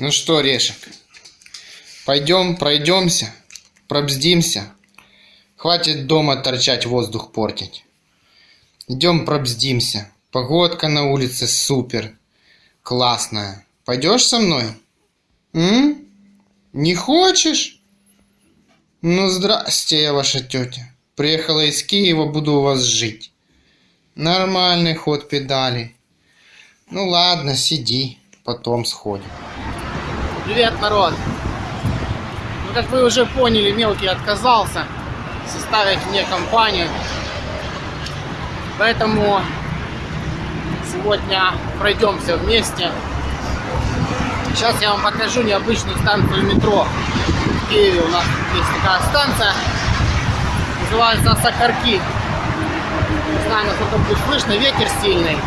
Ну что, Решек, пойдем пройдемся, пробздимся. Хватит дома торчать, воздух портить. Идем пробздимся. Погодка на улице супер. Классная. Пойдешь со мной? М? Не хочешь? Ну, здрасте, я ваша тетя. Приехала из Киева, буду у вас жить. Нормальный ход педали. Ну ладно, сиди, потом сходим. Привет, народ! Ну, как вы уже поняли, мелкий отказался составить мне компанию. Поэтому сегодня пройдемся вместе. Сейчас я вам покажу необычную станцию метро. В Киеве у нас есть такая станция. Называется Сакарки. Не знаю, насколько будет слышно, ветер сильный.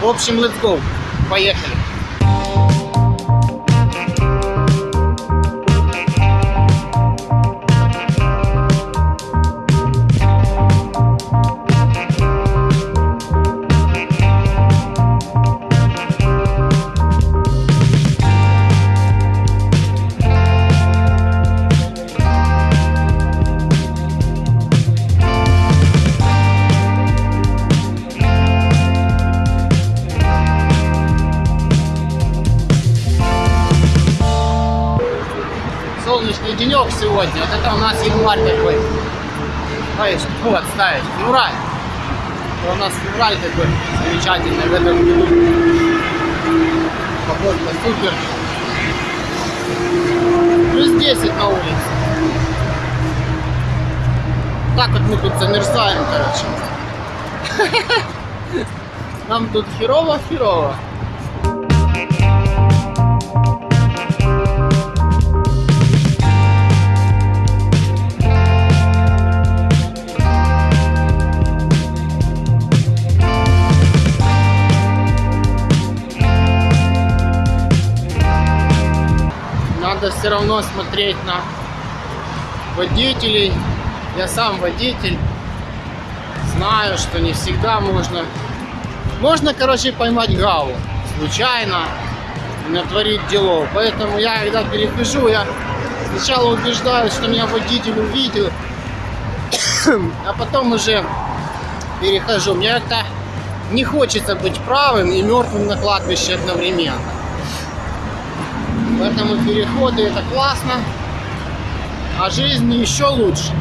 В общем, let's go. Поехали. Денек сегодня. Вот это у нас январь такой. Ой, вот, ставить. Февраль. Это у нас февраль такой замечательный в этом году. Погодка супер. Плюс 10 на улице. Так вот мы тут замерзаем, короче. Нам тут херово-херово. Все равно смотреть на водителей. Я сам водитель. Знаю, что не всегда можно... Можно, короче, поймать гаву случайно натворить делов. Поэтому я, когда перехожу, я сначала убеждаюсь, что меня водитель увидел, а потом уже перехожу. Мне как-то не хочется быть правым и мертвым на кладбище одновременно. Поэтому переходы это классно, а жизнь еще лучше.